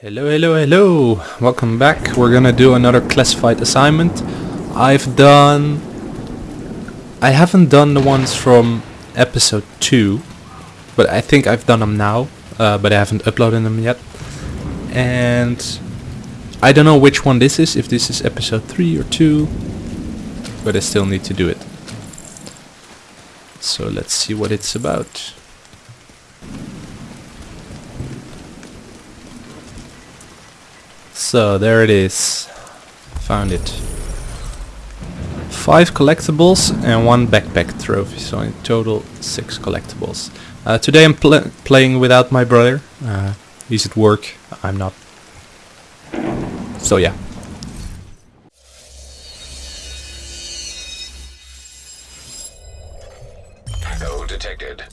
Hello, hello, hello! Welcome back. We're gonna do another classified assignment. I've done... I haven't done the ones from episode 2, but I think I've done them now, uh, but I haven't uploaded them yet. And I don't know which one this is, if this is episode 3 or 2, but I still need to do it. So let's see what it's about. So there it is. Found it. Five collectibles and one backpack trophy, so in total six collectibles. Uh, today I'm pl playing without my brother. Uh, he's at work, I'm not. So yeah. Detected.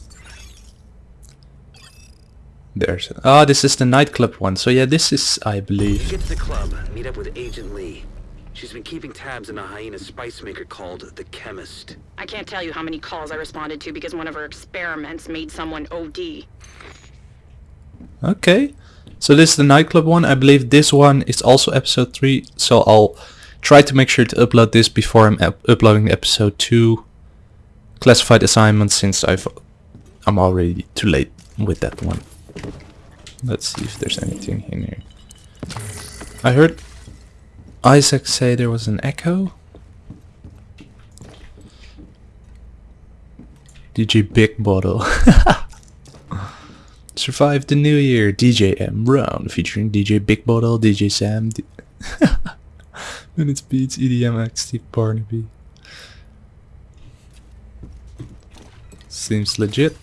There's. Ah, this is the nightclub one. So yeah, this is, I believe. Get to the club, meet up with Agent Lee. She's been keeping tabs on a hyena spice maker called the Chemist. I can't tell you how many calls I responded to because one of her experiments made someone OD. Okay. So this is the nightclub one. I believe this one is also episode 3. So I'll try to make sure to upload this before I'm up uploading episode 2 classified assignment since I've I'm already too late with that one. Let's see if there's anything in here. I heard Isaac say there was an echo. DJ Big Bottle. Survive the New Year, DJ M Brown, featuring DJ Big Bottle, DJ Sam, D Minutes Beats, EDM Steve Barnaby. Seems legit.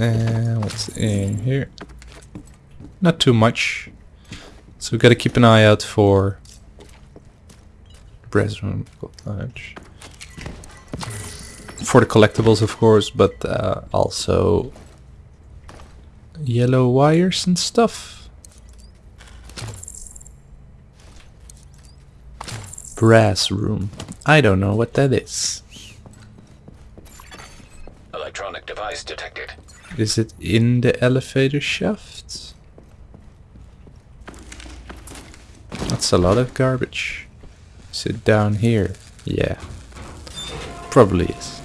And what's in here? Not too much. So we've gotta keep an eye out for brass room lunch. For the collectibles of course, but uh, also yellow wires and stuff. Brass room. I don't know what that is. Electronic device detected. Is it in the elevator shaft? That's a lot of garbage. Is it down here? Yeah. Probably is.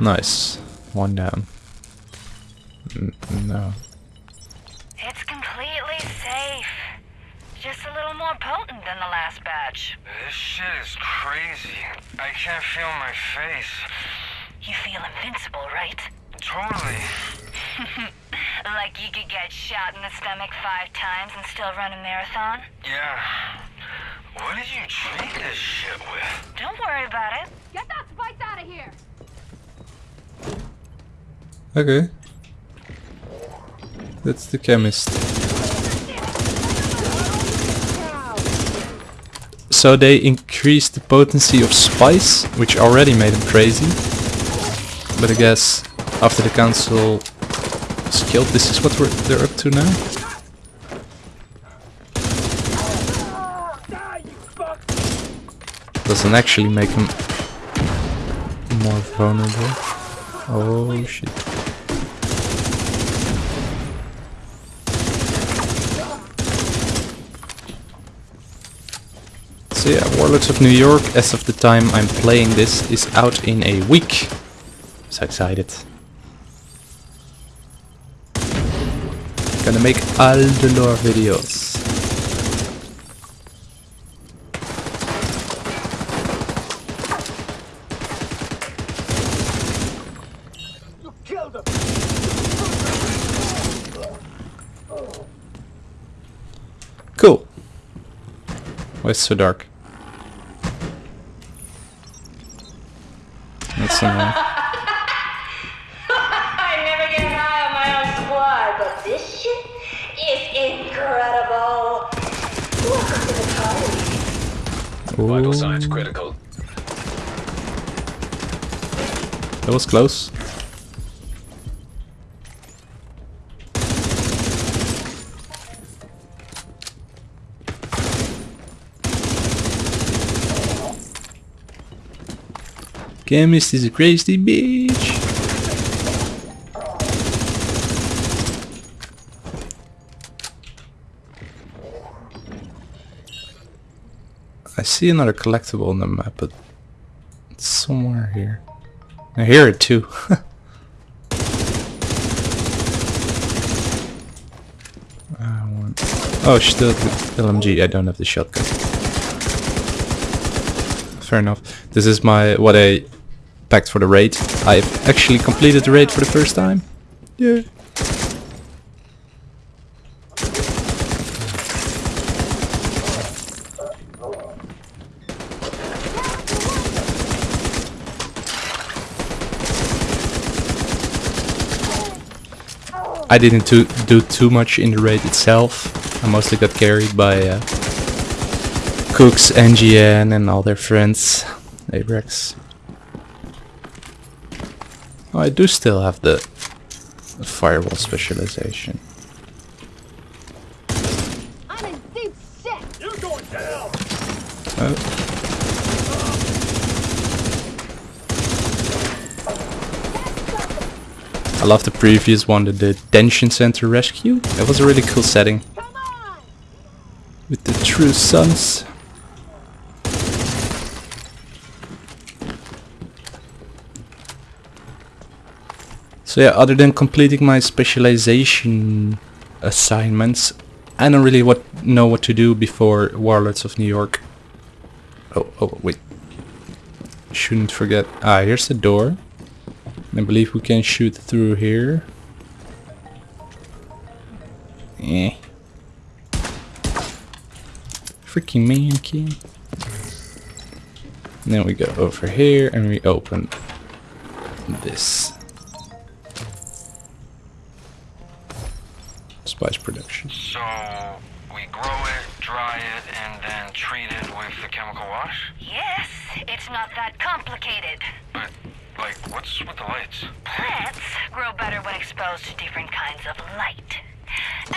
Nice. One down. N no. It's completely safe. Just a little more potent than the last batch. This shit is crazy. I can't feel my face. You feel invincible, right? Totally. like you could get shot in the stomach five times and still run a marathon? Yeah. What did you treat this shit with? Don't worry about it. Get that spice out of here! Okay. That's the chemist. So they increased the potency of spice, which already made them crazy. But I guess after the council is killed, this is what we're, they're up to now. Doesn't actually make them more vulnerable. Oh shit. So yeah, Warlords of New York, as of the time I'm playing this, is out in a week. So excited. Gonna make all the lore videos. Cool. Why is it so dark? That's annoying. I never get high on my own supply, but this shit is incredible. Welcome to the party. Vital signs critical. that was close. Chemist is a crazy bitch. See another collectible on the map, but it's somewhere here. I hear it too. I want... Oh, still the LMG. I don't have the shotgun. Fair enough. This is my what I packed for the raid. I've actually completed the raid for the first time. Yeah. I didn't do, do too much in the raid itself. I mostly got carried by uh, Cooks, NGN and all their friends. Abrex. Oh, I do still have the firewall specialization. I'm in deep shit. Oh. I love the previous one, the detention center rescue. That was a really cool setting. With the true sons. So yeah, other than completing my specialization assignments, I don't really what know what to do before Warlords of New York. Oh, oh, wait. Shouldn't forget. Ah, here's the door. I believe we can shoot through here. Eh. Freaking mannequin. Then we go over here and we open this. Spice production. So we grow it, dry it, and then treat it with the chemical wash? Yes, it's not that complicated. But, like, what's with the lights? Plants grow better when exposed to different kinds of light.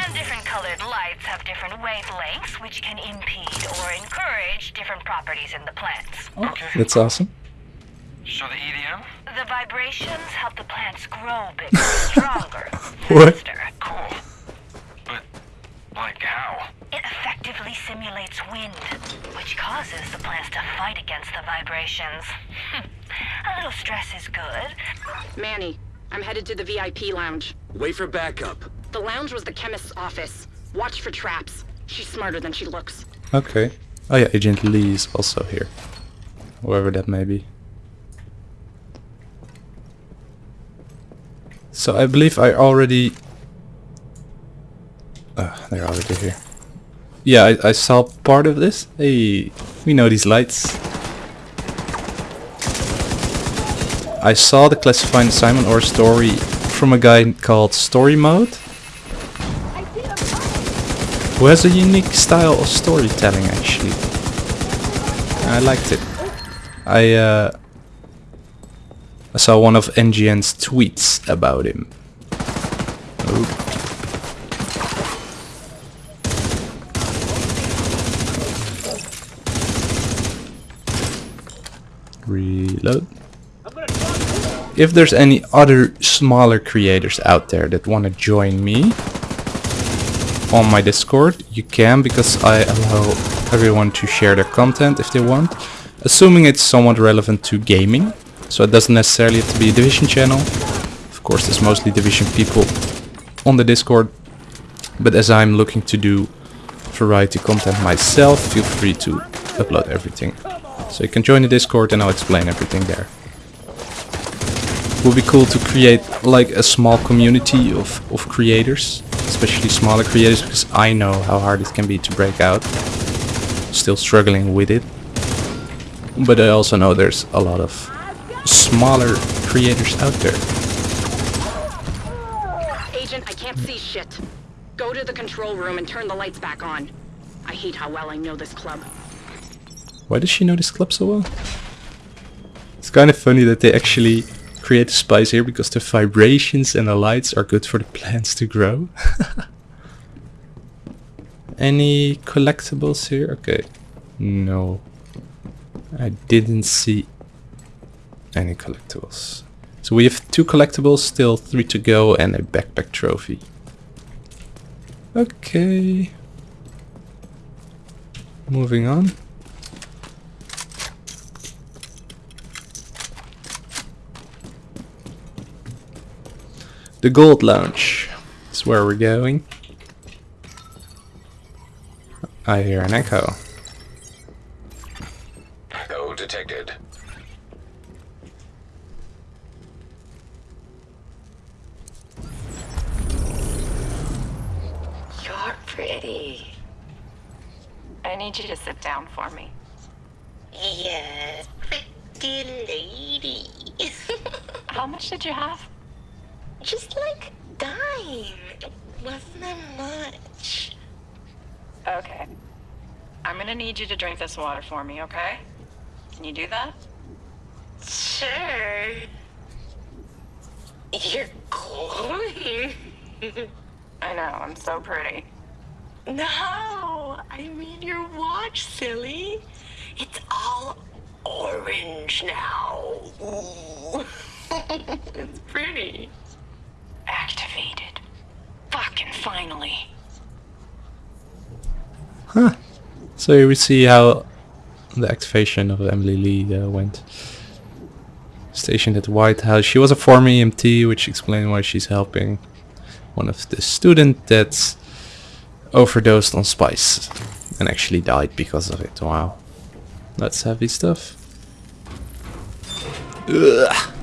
And different colored lights have different wavelengths, which can impede or encourage different properties in the plants. Okay. That's awesome. So the EDM? The vibrations help the plants grow bigger, stronger, What? faster. Cool. But, like, how? It effectively simulates wind, which causes the plants to fight against the vibrations. A little stress is good. Manny, I'm headed to the VIP lounge. Wait for backup. The lounge was the chemist's office. Watch for traps. She's smarter than she looks. Okay. Oh yeah, Agent Lee is also here. Whoever that may be. So I believe I already... Uh, they're already here. Yeah, I, I saw part of this. Hey, we know these lights. I saw the classified assignment or story from a guy called Story Mode. Who has a unique style of storytelling actually. I liked it. I uh, I saw one of NGN's tweets about him. Oh. Reload. If there's any other smaller creators out there that want to join me on my Discord, you can because I allow everyone to share their content if they want, assuming it's somewhat relevant to gaming. So it doesn't necessarily have to be a Division channel. Of course, there's mostly Division people on the Discord, but as I'm looking to do variety content myself, feel free to upload everything. So you can join the Discord and I'll explain everything there. It would be cool to create like a small community of, of creators, especially smaller creators, because I know how hard it can be to break out. Still struggling with it. But I also know there's a lot of smaller creators out there. Agent, I can't see shit. Go to the control room and turn the lights back on. I hate how well I know this club. Why does she know this club so well? It's kind of funny that they actually create the spice here because the vibrations and the lights are good for the plants to grow. Any collectibles here? Okay. No. I didn't see any collectibles. So we have two collectibles, still three to go, and a backpack trophy. Okay. Moving on. The Gold Lounge is where we're going. I hear an echo. Echo detected. You're pretty. I need you to sit down for me. Yes, pretty lady. How much did you have? Just like dime. It wasn't that much. Okay. I'm gonna need you to drink this water for me, okay? Can you do that? Sure. You're glowing. I know, I'm so pretty. No, I mean your watch, silly. It's all orange now. Ooh. it's pretty. Activated. Fucking finally. Huh. So here we see how the activation of Emily Lee uh, went. Stationed at the White House. She was a former EMT, which explains why she's helping one of the student that's overdosed on spice and actually died because of it. Wow. That's heavy stuff. Ugh.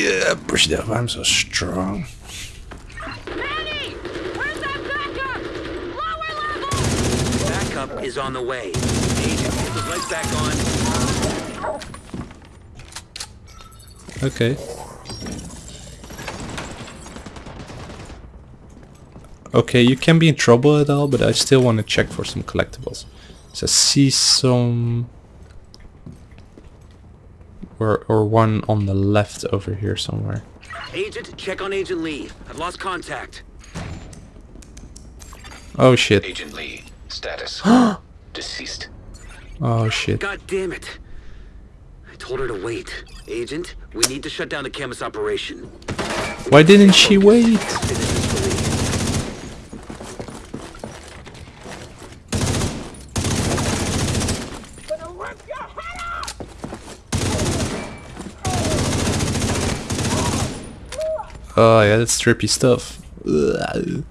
Yeah, push it up. I'm so strong. Manny! Where's that backup? Lower level! Backup is on the way. Agent, get the lights back on. Okay. Okay, you can be in trouble at all, but I still want to check for some collectibles. So I see some... Or, or one on the left over here somewhere. Agent, check on Agent Lee. I've lost contact. Oh shit. Agent Lee. Status. Deceased. Oh shit. God damn it. I told her to wait. Agent, we need to shut down the chemist operation. Why didn't she wait? Oh yeah, that's trippy stuff. Ugh.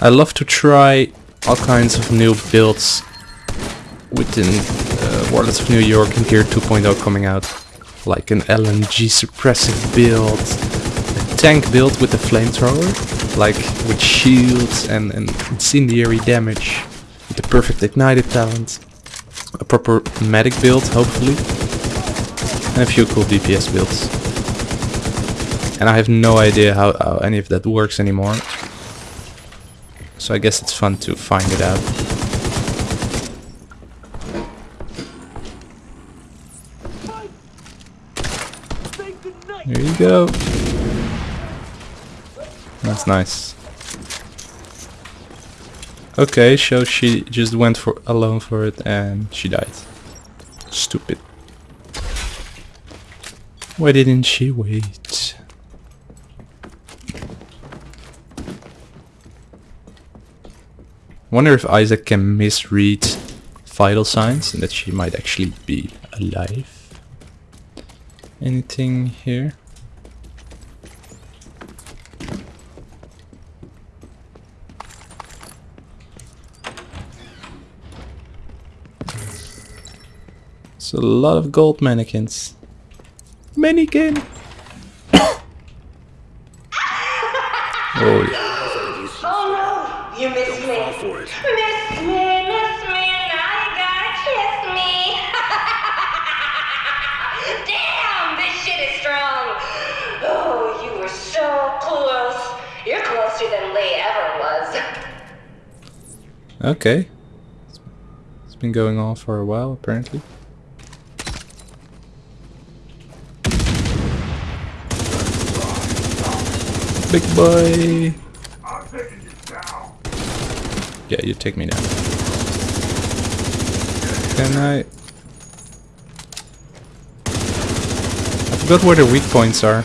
I love to try all kinds of new builds within uh, Warlords of New York and Gear 2.0 coming out. Like an LMG suppressive build, a tank build with a flamethrower, like with shields and, and incendiary damage, with the perfect ignited talent, a proper medic build hopefully, and a few cool DPS builds. And I have no idea how, how any of that works anymore. So I guess it's fun to find it out. Here you go. That's nice. Okay, so she just went for alone for it and she died. Stupid. Why didn't she wait? Wonder if Isaac can misread vital signs and that she might actually be alive. Anything here? It's a lot of gold mannequins. Mannequin! oh yeah. Okay. It's been going on for a while, apparently. Big boy! Yeah, you take me down. Can I... I forgot where the weak points are.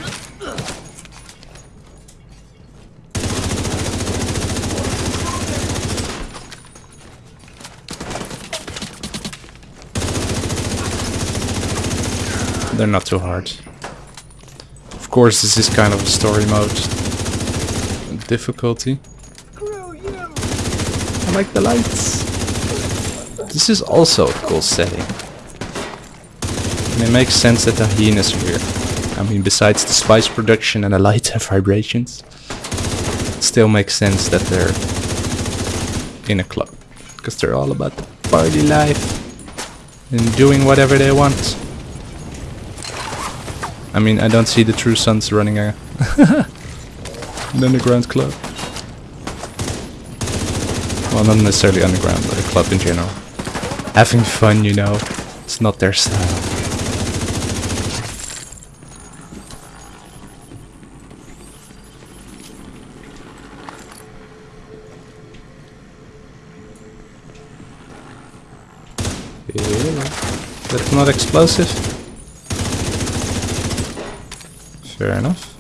They're not too hard. Of course, this is kind of a story mode difficulty. I like the lights. This is also a cool setting. And it makes sense that the hyenas are here. I mean, besides the spice production and the light and vibrations, it still makes sense that they're in a club. Because they're all about the party life and doing whatever they want. I mean, I don't see the True Sons running a an underground club. Well, not necessarily underground, but a club in general. Having fun, you know. It's not their style. Yeah. That's not explosive. Fair enough.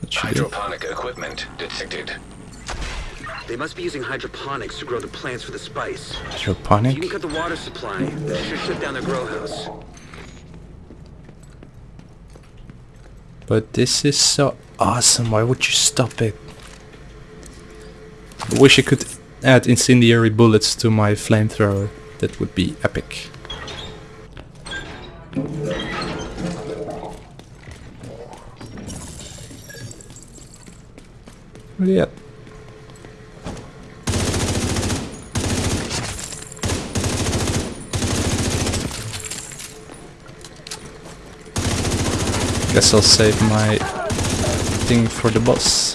That should do. Hydroponic equipment detected. They must be using hydroponics to grow the plants for the spice. If you can cut the water supply, that should shut down their grow house. But this is so awesome. Why would you stop it? I wish I could add incendiary bullets to my flamethrower. That would be epic. Yeah. Guess I'll save my thing for the boss.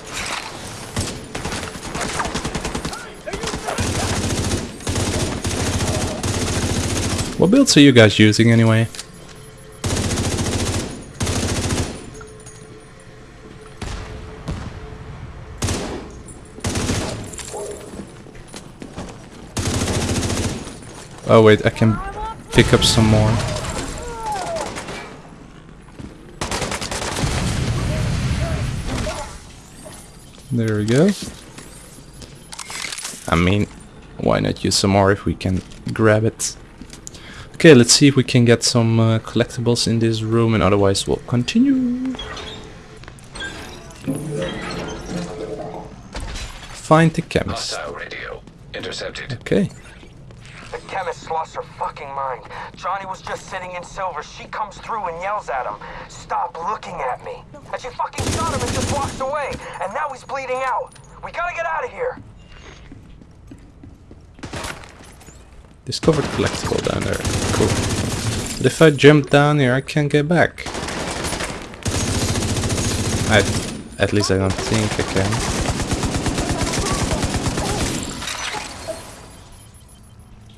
What builds are you guys using anyway? Oh wait, I can pick up some more. There we go. I mean, why not use some more if we can grab it? Okay, let's see if we can get some uh, collectibles in this room and otherwise we'll continue. Find the chemist. Radio. Intercepted. Okay. Lost her fucking mind. Johnny was just sitting in silver. She comes through and yells at him, Stop looking at me. And she fucking shot him and just walks away. And now he's bleeding out. We gotta get out of here. Discovered collectible down there. Cool. But if I jump down here, I can't get back. I, at least I don't think I can.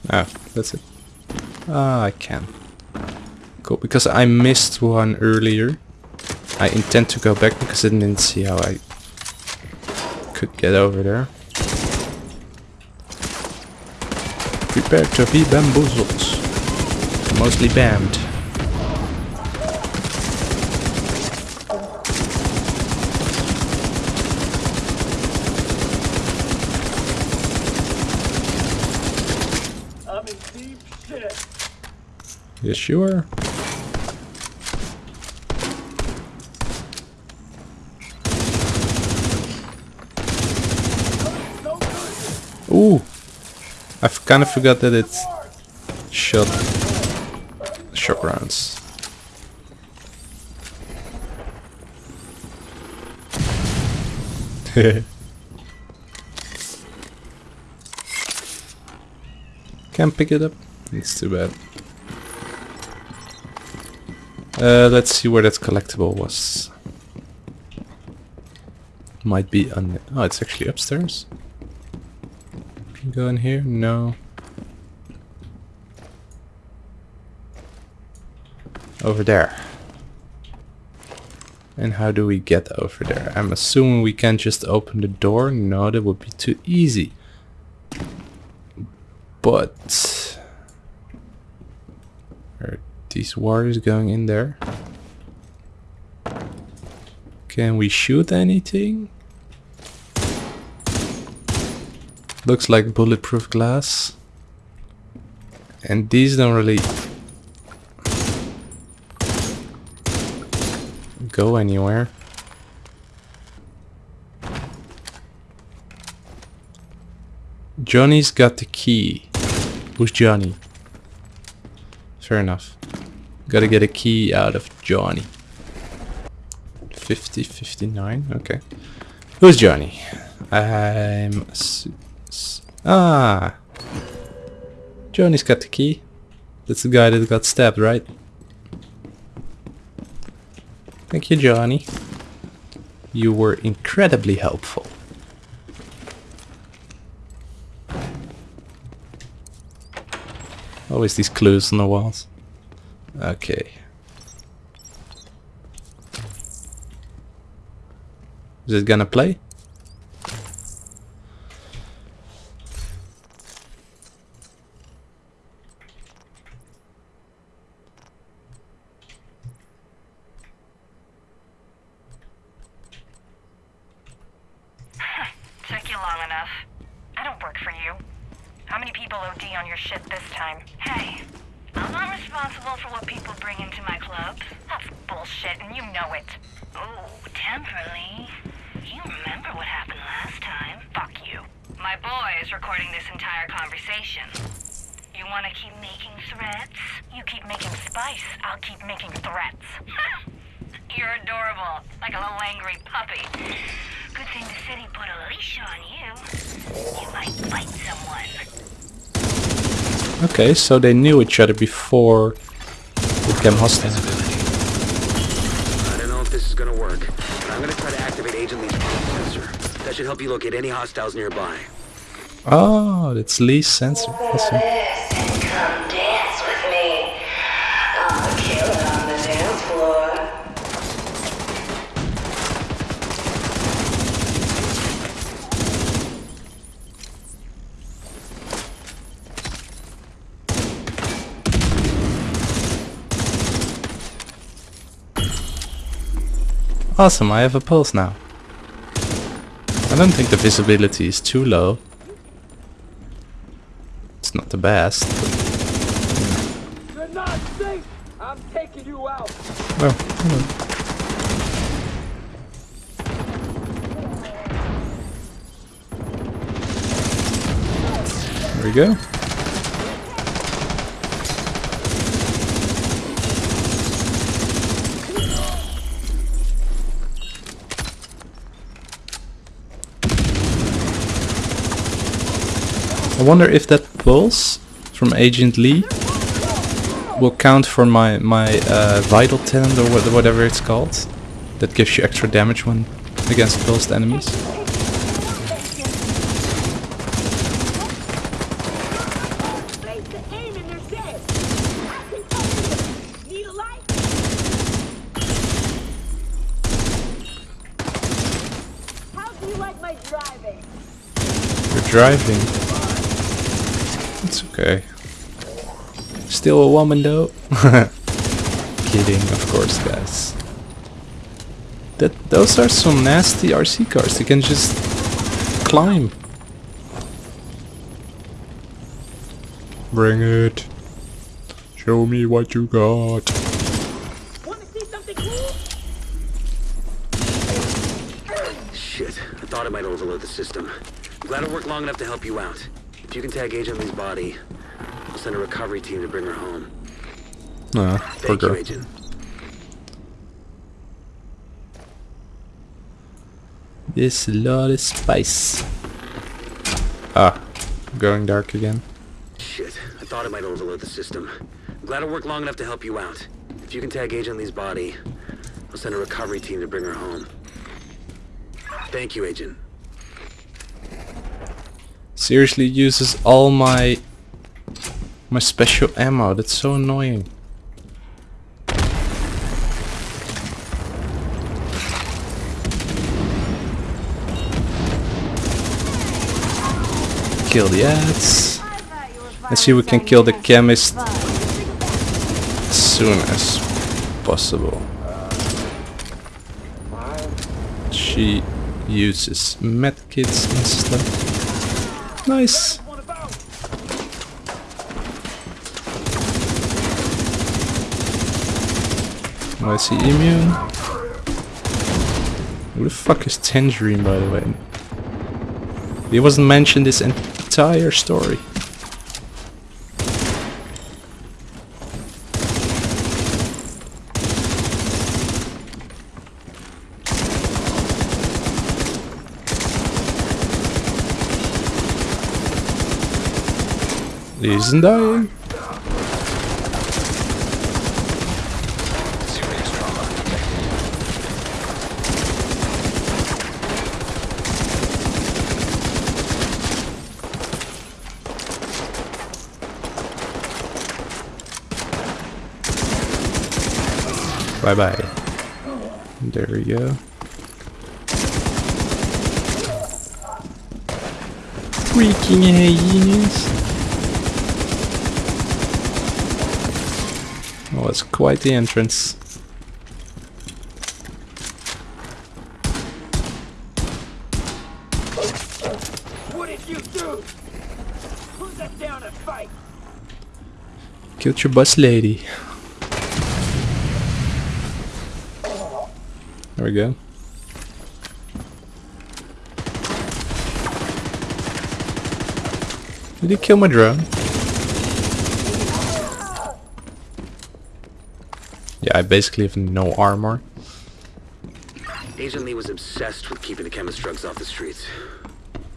Ah, that's it. Ah, I can. Cool, because I missed one earlier. I intend to go back because I didn't see how I could get over there. Prepare to be bamboozled. Mostly bammed. Yes, you are. Ooh! I've kind of forgot that it's shot shock rounds. Can't pick it up. It's too bad. Uh, let's see where that collectible was. Might be on. Oh, it's actually upstairs. Can go in here? No. Over there. And how do we get over there? I'm assuming we can't just open the door. No, that would be too easy. But these wires going in there. Can we shoot anything? Looks like bulletproof glass. And these don't really go anywhere. Johnny's got the key. Who's Johnny? Fair enough. Gotta get a key out of Johnny. 50, 59, okay. Who's Johnny? I'm... Ah! Johnny's got the key. That's the guy that got stabbed, right? Thank you, Johnny. You were incredibly helpful. Always these clues on the walls. Okay. Is it gonna play? Took you long enough. I don't work for you. How many people OD on your shit this time? Hey, I'm not responsible for what people bring into my clubs. That's bullshit, and you know it. Oh, Temperley. You remember what happened last time? Fuck you. My boy is recording this entire conversation. You want to keep making threats? You keep making spice, I'll keep making threats. You're adorable, like a little angry puppy. Good thing the city put a leash on you. You might bite someone. Okay, so they knew each other before they became hostile. I don't know if this is gonna work, but I'm gonna try to activate Agent Lee's sensor. That should help you locate any hostiles nearby. Ah, oh, that's Lee's sensor. Awesome. This and come dance with me. I'm a killer on the dance floor. Awesome, I have a pulse now. I don't think the visibility is too low. It's not the best. You're not safe. I'm taking you out. Well, you know. There we go. Wonder if that pulse from Agent Lee will count for my my uh, vital tend or what, whatever it's called. That gives you extra damage when against pulsed enemies. You're driving. It's okay. Still a woman though. Kidding, of course, guys. That those are some nasty RC cars. They can just climb. Bring it. Show me what you got. Want to see something cool? Shit, I thought it might overload the system. Glad it worked long enough to help you out. If you can tag Agent Lee's body, I'll send a recovery team to bring her home. Ah, Thank you. Agent. This lot of spice. Ah, going dark again. Shit, I thought it might overload the system. I'm glad it worked long enough to help you out. If you can tag Agent Lee's body, I'll send a recovery team to bring her home. Thank you, Agent. Seriously uses all my my special ammo. That's so annoying. Kill the ads. Let's see if we can kill the chemist as soon as possible. She uses medkits and stuff. Nice. Oh, is he immune? Who the fuck is Tangerine, by the way? He wasn't mentioned this entire story. Isn't dying. Bye bye. There we go. Freaking hyenas. Oh, it's quite the entrance. What did you do? Who's that down to fight? Killed your bus lady. There we go. Did he kill my drone? Yeah, I basically have no armor. Agent Lee was obsessed with keeping the chemist drugs off the streets.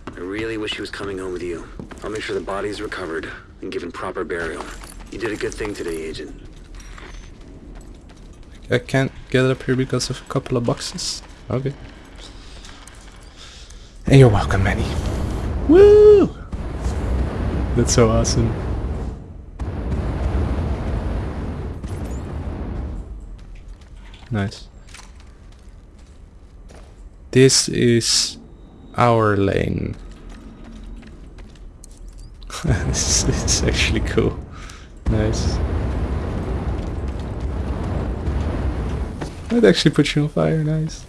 I really wish he was coming home with you. I'll make sure the body is recovered and given proper burial. You did a good thing today, Agent. I can't get up here because of a couple of boxes. Okay. And you're welcome, Manny. Woo! That's so awesome. Nice. This is our lane. this is actually cool. Nice. That actually puts you on fire, nice.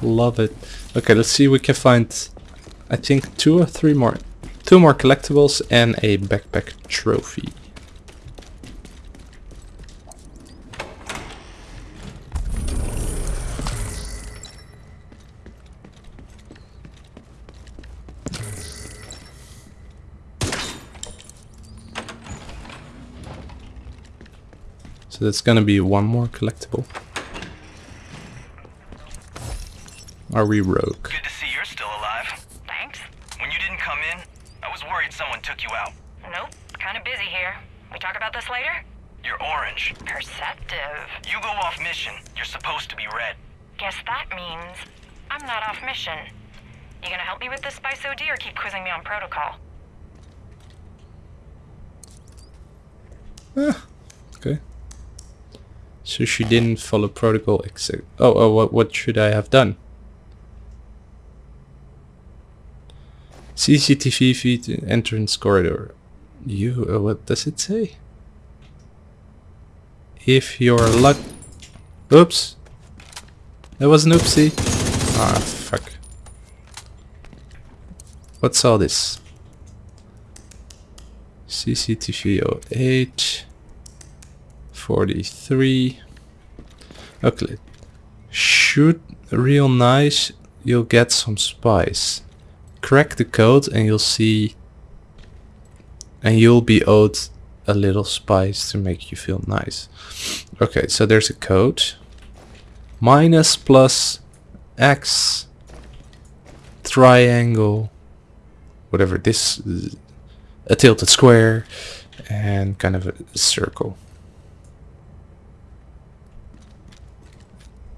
Love it. Okay, let's see we can find I think two or three more two more collectibles and a backpack trophy. So that's gonna be one more collectible. Are we rogue? Good to see you're still alive. Thanks. When you didn't come in, I was worried someone took you out. Nope. Kind of busy here. We talk about this later? You're orange. Perceptive. You go off mission. You're supposed to be red. Guess that means I'm not off mission. You gonna help me with this Spice OD or keep quizzing me on protocol? So she didn't follow protocol except oh oh what what should I have done? CCTV feed entrance corridor. You uh, what does it say? If you're luck Oops. That was an oopsie. Ah fuck. What's all this? CCTV 08 43 Okay. Shoot real nice You'll get some spice. Crack the code and you'll see And you'll be owed a little spice to make you feel nice. Okay so there's a code. Minus plus X Triangle Whatever this is a tilted square and kind of a circle.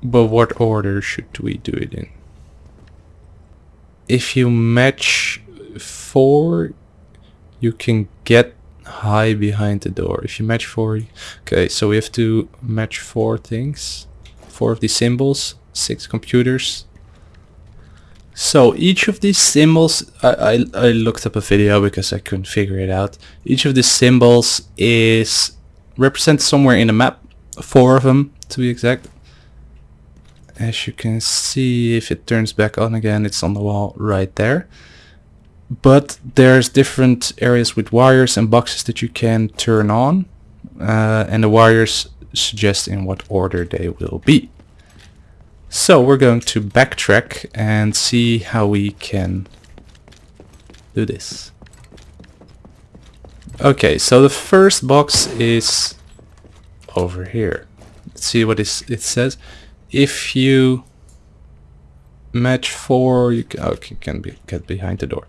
But what order should we do it in? If you match 4, you can get high behind the door. If you match 4, okay, so we have to match 4 things. 4 of these symbols, 6 computers. So each of these symbols, I, I, I looked up a video because I couldn't figure it out. Each of these symbols is represented somewhere in the map, four of them to be exact. As you can see, if it turns back on again, it's on the wall right there. But there's different areas with wires and boxes that you can turn on. Uh, and the wires suggest in what order they will be. So we're going to backtrack and see how we can do this. Okay, so the first box is over here. Let's see what it says. If you match four, you can, okay, oh, can be, get behind the door.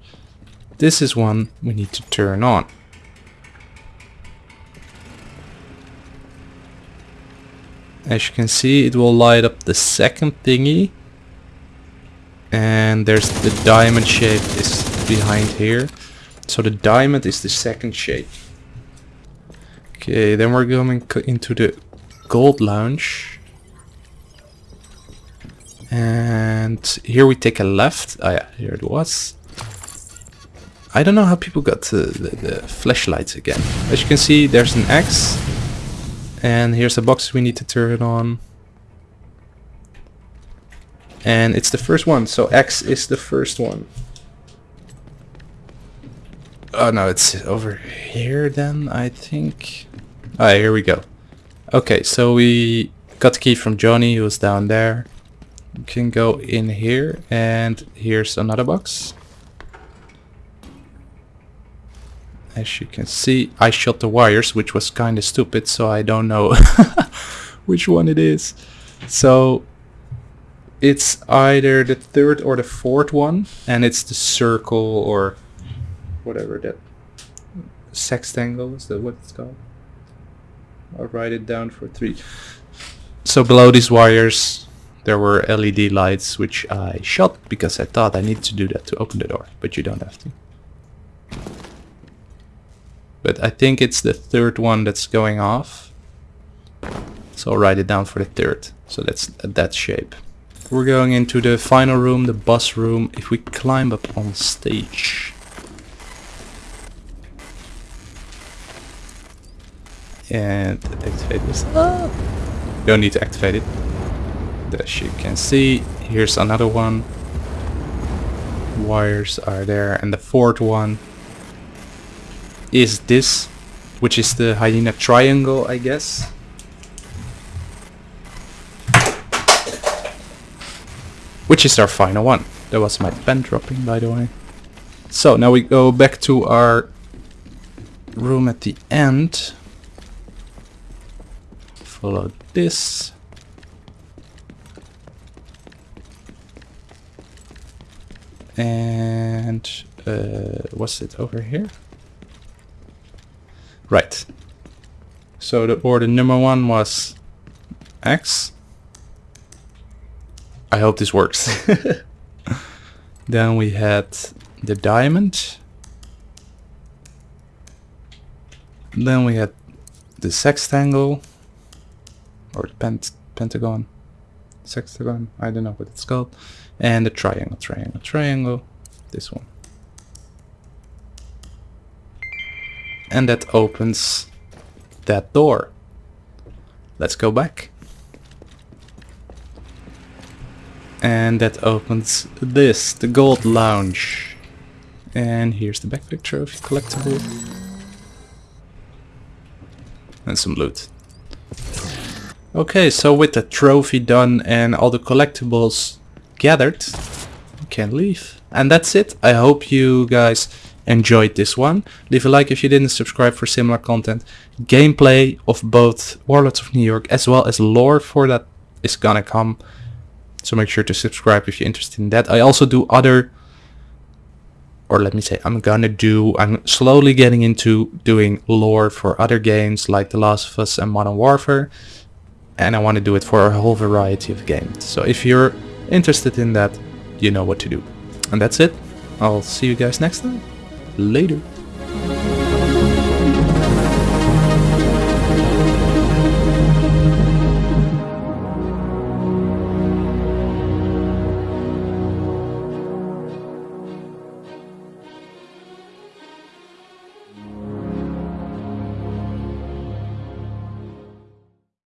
This is one we need to turn on. As you can see, it will light up the second thingy. And there's the diamond shape is behind here. So the diamond is the second shape. Okay, then we're going into the gold lounge. And here we take a left. Oh yeah, here it was. I don't know how people got the, the, the flashlights again. As you can see, there's an X and here's a box we need to turn it on. And it's the first one, so X is the first one. Oh no, it's over here then, I think. Ah, here we go. Okay, so we got the key from Johnny, who was down there. Can go in here, and here's another box. As you can see, I shot the wires, which was kind of stupid, so I don't know which one it is. So it's either the third or the fourth one, and it's the circle or whatever that sextangle is that what it's called. I'll write it down for three. So below these wires there were LED lights which I shot because I thought I need to do that to open the door, but you don't have to. But I think it's the third one that's going off. So I'll write it down for the third. So that's that shape. We're going into the final room, the bus room. If we climb up on stage. And activate this. Ah. Don't need to activate it. As you can see, here's another one. Wires are there. And the fourth one is this, which is the hyena triangle, I guess. Which is our final one. That was my pen dropping, by the way. So now we go back to our room at the end. Follow this. And uh, it over here? Right. So the order number one was X. I hope this works. then we had the diamond. Then we had the sextangle or the pent pentagon, sextagon, I don't know what it's called, and a triangle, triangle, triangle, this one. and that opens that door. Let's go back. And that opens this, the gold lounge. And here's the backpack trophy collectible. And some loot. Okay, so with the trophy done and all the collectibles gathered, we can leave. And that's it. I hope you guys enjoyed this one. Leave a like if you didn't subscribe for similar content. Gameplay of both Warlords of New York as well as lore for that is gonna come. So make sure to subscribe if you're interested in that. I also do other or let me say I'm gonna do I'm slowly getting into doing lore for other games like The Last of Us and Modern Warfare and I want to do it for a whole variety of games so if you're interested in that, you know what to do. And that's it. I'll see you guys next time. Later.